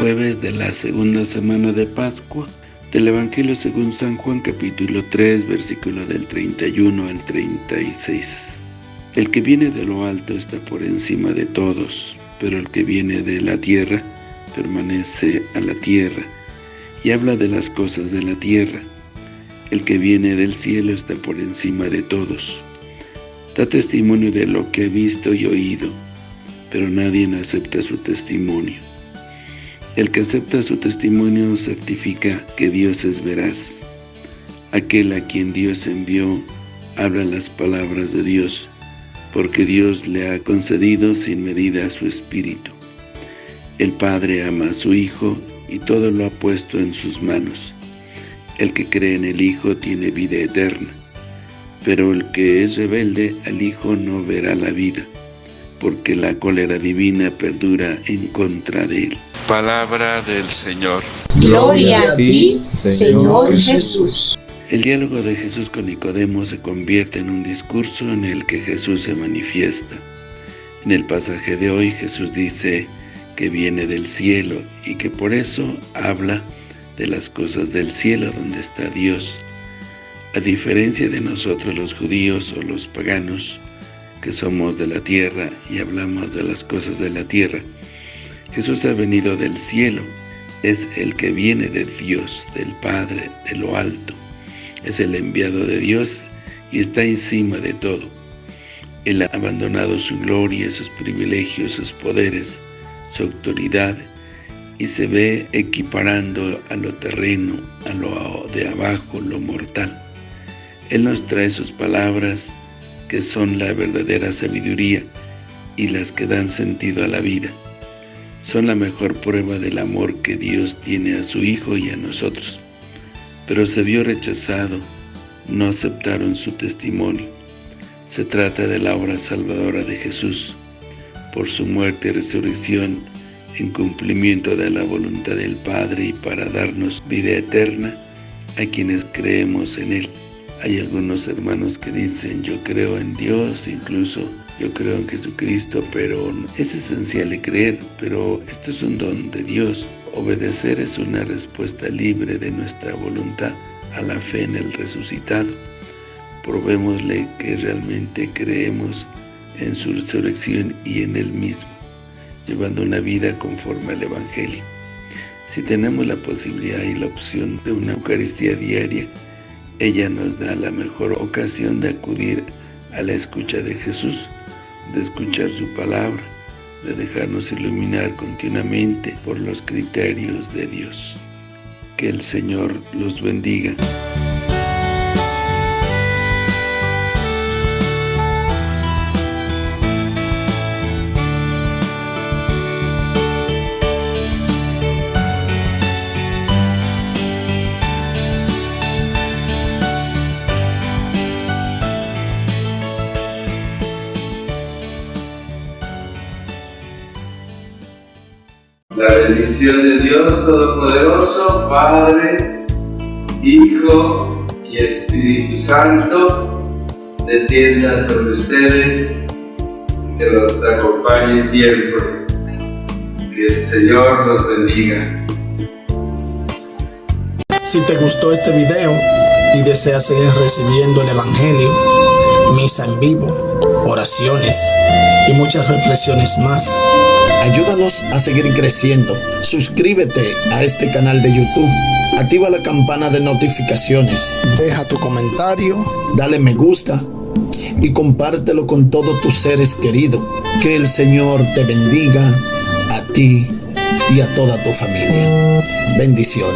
jueves de la segunda semana de Pascua del Evangelio según San Juan capítulo 3 versículo del 31 al 36. El que viene de lo alto está por encima de todos, pero el que viene de la tierra permanece a la tierra y habla de las cosas de la tierra. El que viene del cielo está por encima de todos. Da testimonio de lo que ha visto y oído, pero nadie acepta su testimonio. El que acepta su testimonio certifica que Dios es veraz. Aquel a quien Dios envió habla las palabras de Dios, porque Dios le ha concedido sin medida su Espíritu. El Padre ama a su Hijo y todo lo ha puesto en sus manos. El que cree en el Hijo tiene vida eterna, pero el que es rebelde al Hijo no verá la vida, porque la cólera divina perdura en contra de él. Palabra del Señor. Gloria a ti, Señor Jesús. El diálogo de Jesús con Nicodemo se convierte en un discurso en el que Jesús se manifiesta. En el pasaje de hoy Jesús dice que viene del cielo y que por eso habla de las cosas del cielo donde está Dios. A diferencia de nosotros los judíos o los paganos, que somos de la tierra y hablamos de las cosas de la tierra, Jesús ha venido del cielo, es el que viene de Dios, del Padre, de lo alto. Es el enviado de Dios y está encima de todo. Él ha abandonado su gloria, sus privilegios, sus poderes, su autoridad, y se ve equiparando a lo terreno, a lo de abajo, lo mortal. Él nos trae sus palabras, que son la verdadera sabiduría y las que dan sentido a la vida son la mejor prueba del amor que Dios tiene a su Hijo y a nosotros. Pero se vio rechazado, no aceptaron su testimonio. Se trata de la obra salvadora de Jesús, por su muerte y resurrección, en cumplimiento de la voluntad del Padre y para darnos vida eterna a quienes creemos en Él. Hay algunos hermanos que dicen, yo creo en Dios, incluso yo creo en Jesucristo, pero es esencial creer, pero esto es un don de Dios. Obedecer es una respuesta libre de nuestra voluntad a la fe en el resucitado. Probémosle que realmente creemos en su resurrección y en Él mismo, llevando una vida conforme al Evangelio. Si tenemos la posibilidad y la opción de una Eucaristía diaria, ella nos da la mejor ocasión de acudir a la escucha de Jesús, de escuchar su palabra, de dejarnos iluminar continuamente por los criterios de Dios. Que el Señor los bendiga. La bendición de Dios Todopoderoso, Padre, Hijo y Espíritu Santo, descienda sobre ustedes, que los acompañe siempre. Que el Señor los bendiga. Si te gustó este video y deseas seguir recibiendo el Evangelio, misa en vivo, oraciones y muchas reflexiones más, Ayúdanos a seguir creciendo. Suscríbete a este canal de YouTube. Activa la campana de notificaciones. Deja tu comentario. Dale me gusta. Y compártelo con todos tus seres queridos. Que el Señor te bendiga a ti y a toda tu familia. Bendiciones.